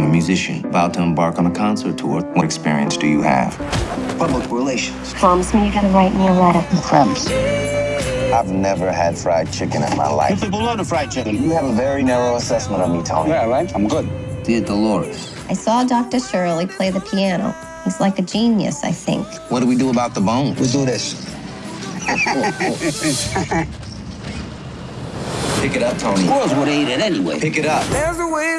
I'm a musician, about to embark on a concert tour. What experience do you have? Public relations. Promise me you're gonna write me a letter. Crumbs. I've never had fried chicken in my life. People love the fried chicken. You have a very narrow assessment of me, Tony. Yeah, right? I'm good. Dear Dolores, I saw Dr. Shirley play the piano. He's like a genius, I think. what do we do about the bone? We do this. Pick it up, Tony. Squirrels would eat it anyway. Pick it up. There's a way.